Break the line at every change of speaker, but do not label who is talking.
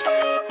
え